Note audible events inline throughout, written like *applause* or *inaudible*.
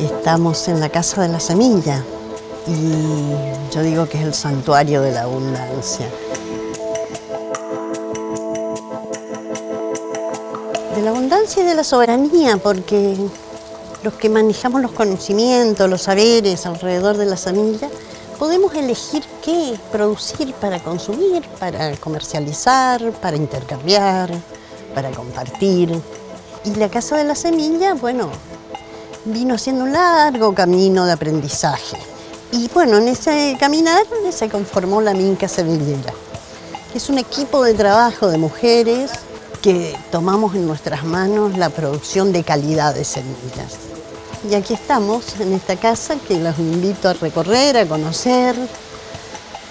Estamos en la Casa de la Semilla y yo digo que es el santuario de la abundancia. De la abundancia y de la soberanía, porque los que manejamos los conocimientos, los saberes alrededor de la semilla, podemos elegir qué producir para consumir, para comercializar, para intercambiar, para compartir. Y la Casa de la Semilla, bueno, vino haciendo un largo camino de aprendizaje. Y bueno, en ese caminar se conformó la Minca Semillera. Es un equipo de trabajo de mujeres que tomamos en nuestras manos la producción de calidad de semillas. Y aquí estamos, en esta casa, que los invito a recorrer, a conocer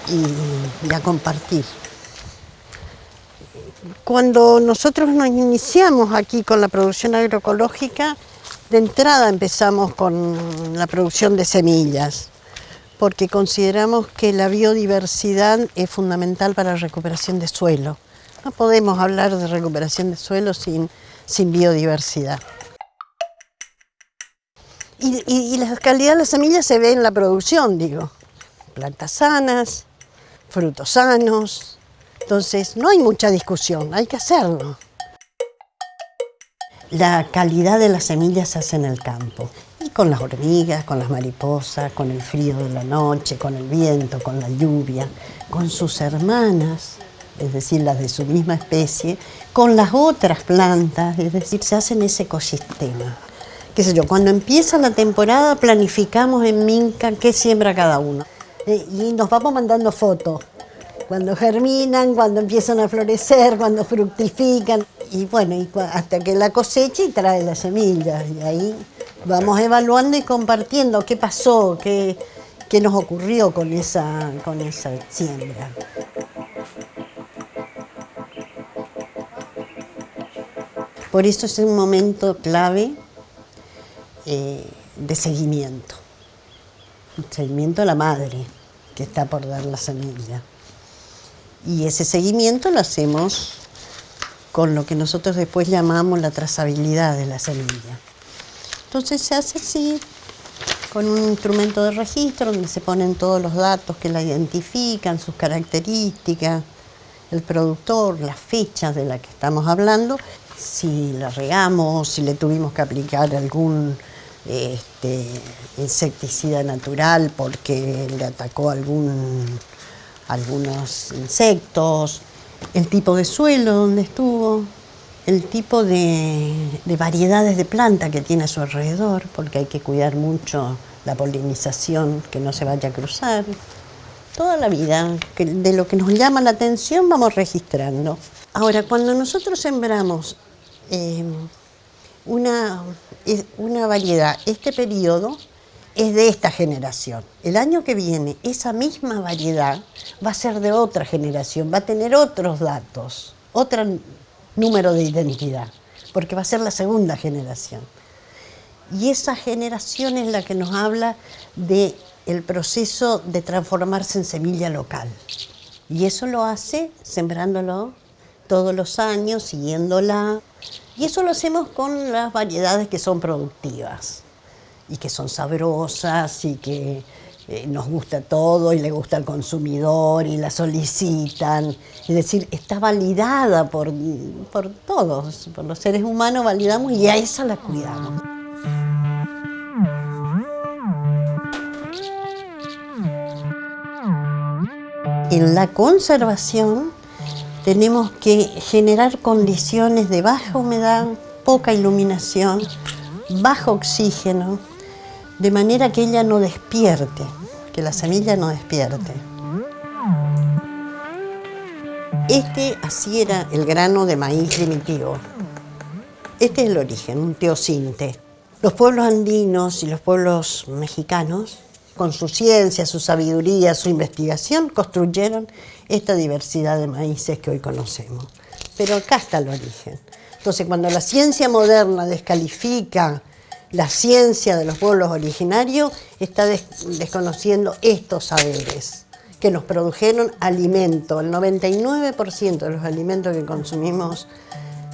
y, a compartir. Cuando nosotros nos iniciamos aquí con la producción agroecológica, de entrada empezamos con la producción de semillas, porque consideramos que la biodiversidad es fundamental para la recuperación de suelo. No podemos hablar de recuperación de suelo sin, sin biodiversidad. Y, y, la calidad de las semillas se ve en la producción, digo. Plantas sanas, frutos sanos. Entonces, no hay mucha discusión, hay que hacerlo. La calidad de las semillas se hace en el campo. Y con las hormigas, con las mariposas, con el frío de la noche, con el viento, con la lluvia, con sus hermanas, es decir, las de su misma especie, con las otras plantas, es decir, se hace en ese ecosistema. Qué sé yo, cuando empieza la temporada planificamos en Minca qué siembra cada uno. Eh, y nos vamos mandando fotos cuando germinan, cuando empiezan a florecer, cuando fructifican. Y bueno, hasta que la cosecha y trae las semillas. Y ahí vamos evaluando y compartiendo qué pasó, qué, qué nos ocurrió con esa, con esa siembra. Por eso es un momento clave eh, de seguimiento. seguimiento a la madre que está por dar la semilla. Y ese seguimiento lo hacemos con lo que nosotros después llamamos la trazabilidad de la semilla. Entonces se hace así, con un instrumento de registro donde se ponen todos los datos que la identifican, sus características, el productor, las fechas de las que estamos hablando, si la regamos, si le tuvimos que aplicar algún este, insecticida natural porque le atacó algún algunos insectos, el tipo de suelo donde estuvo, el tipo de, variedades de planta que tiene a su alrededor, porque hay que cuidar mucho la polinización, que no se vaya a cruzar. Toda la vida, de lo que nos llama la atención vamos registrando. Ahora, cuando nosotros sembramos eh, una, una variedad, este periodo, es de esta generación. El año que viene, esa misma variedad va a ser de otra generación, va a tener otros datos, otro número de identidad, porque va a ser la segunda generación. Y esa generación es la que nos habla de proceso de transformarse en semilla local. Y eso lo hace sembrándolo todos los años, siguiéndola. Y eso lo hacemos con las variedades que son productivas y que son sabrosas y que eh, nos gusta todo y le gusta al consumidor y la solicitan. Es decir, está validada por, por todos, por los seres humanos validamos y a esa la cuidamos. En la conservación tenemos que generar condiciones de baja humedad, poca iluminación, bajo oxígeno, de manera que ella no despierte, que la semilla no despierte. Este así era el grano de maíz primitivo. Este es el origen, un teocinte. Los pueblos andinos y los pueblos mexicanos, con su ciencia, su sabiduría, su investigación, construyeron esta diversidad de maíces que hoy conocemos. Pero acá está el origen. Entonces, cuando la ciencia moderna descalifica la ciencia de los pueblos originarios está desconociendo estos saberes que nos produjeron alimento. El 99% de los alimentos que consumimos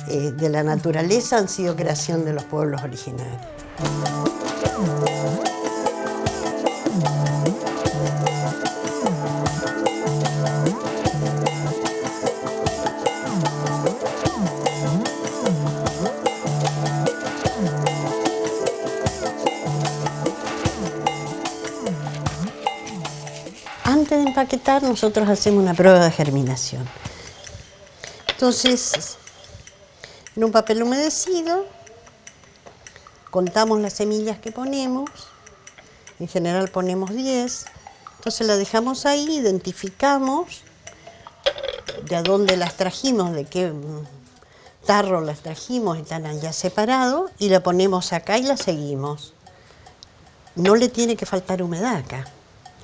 eh, de la naturaleza han sido creación de los pueblos originarios. Nosotros hacemos una prueba de germinación. Entonces, en un papel humedecido, contamos las semillas que ponemos, en general ponemos 10, entonces la dejamos ahí, identificamos de dónde las trajimos, de qué tarro las trajimos, están allá separados, y la ponemos acá y la seguimos. No le tiene que faltar humedad acá,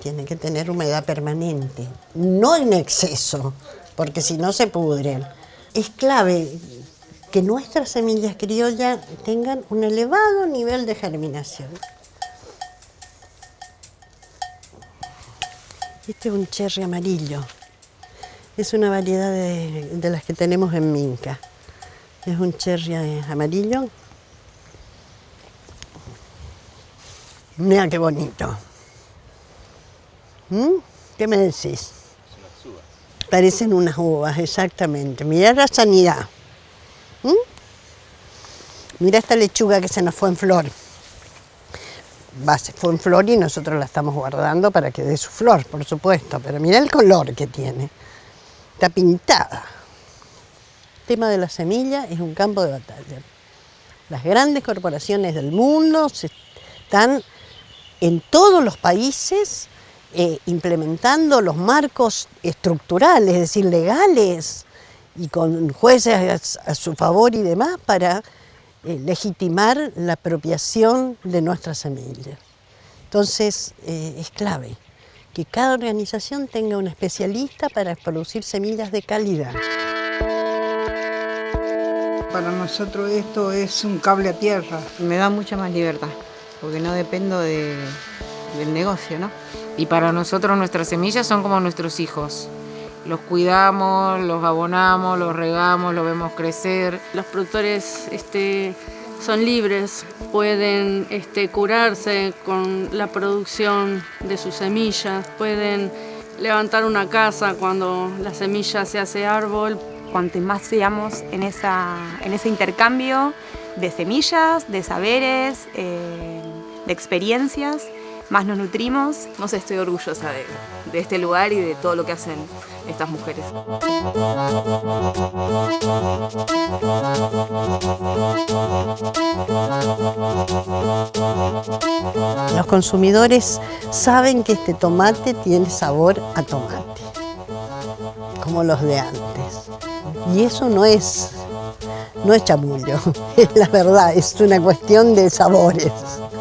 tiene que tener humedad permanente, no en exceso, porque si no se pudren. Es clave que nuestras semillas criollas tengan un elevado nivel de germinación. Este es un cherry amarillo. Es una variedad de, las que tenemos en Minca. Es un cherry amarillo. Mira qué bonito. ¿Mm? ¿Qué me decís? Parecen unas uvas, exactamente. Mira la sanidad. ¿Mm? Mira esta lechuga que se nos fue en flor. Va, se fue en flor y nosotros la estamos guardando para que dé su flor, por supuesto. Pero mira el color que tiene. Está pintada. El tema de la semilla es un campo de batalla. Las grandes corporaciones del mundo están en todos los países eh, implementando los marcos estructurales, es decir, legales, y con jueces a, su favor y demás para eh, legitimar la apropiación de nuestras semillas. Entonces, eh, es clave que cada organización tenga un especialista para producir semillas de calidad. Para nosotros esto es un cable a tierra. Me da mucha más libertad, porque no dependo del negocio, ¿no? Y para nosotros nuestras semillas son como nuestros hijos los cuidamos, los abonamos, los regamos, los vemos crecer. Los productores este, son libres, pueden este, curarse con la producción de sus semillas, pueden levantar una casa cuando la semilla se hace árbol. Cuanto más seamos en, esa, en ese intercambio de semillas, de saberes, eh, de experiencias, más nos nutrimos. No sé, estoy orgullosa de, de este lugar y de todo lo que hacen estas mujeres. Los consumidores saben que este tomate tiene sabor a tomate, como los de antes. Y eso no es, no es chamullo, *laughs* la verdad, es una cuestión de sabores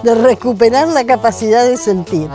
de recuperar la capacidad de sentir.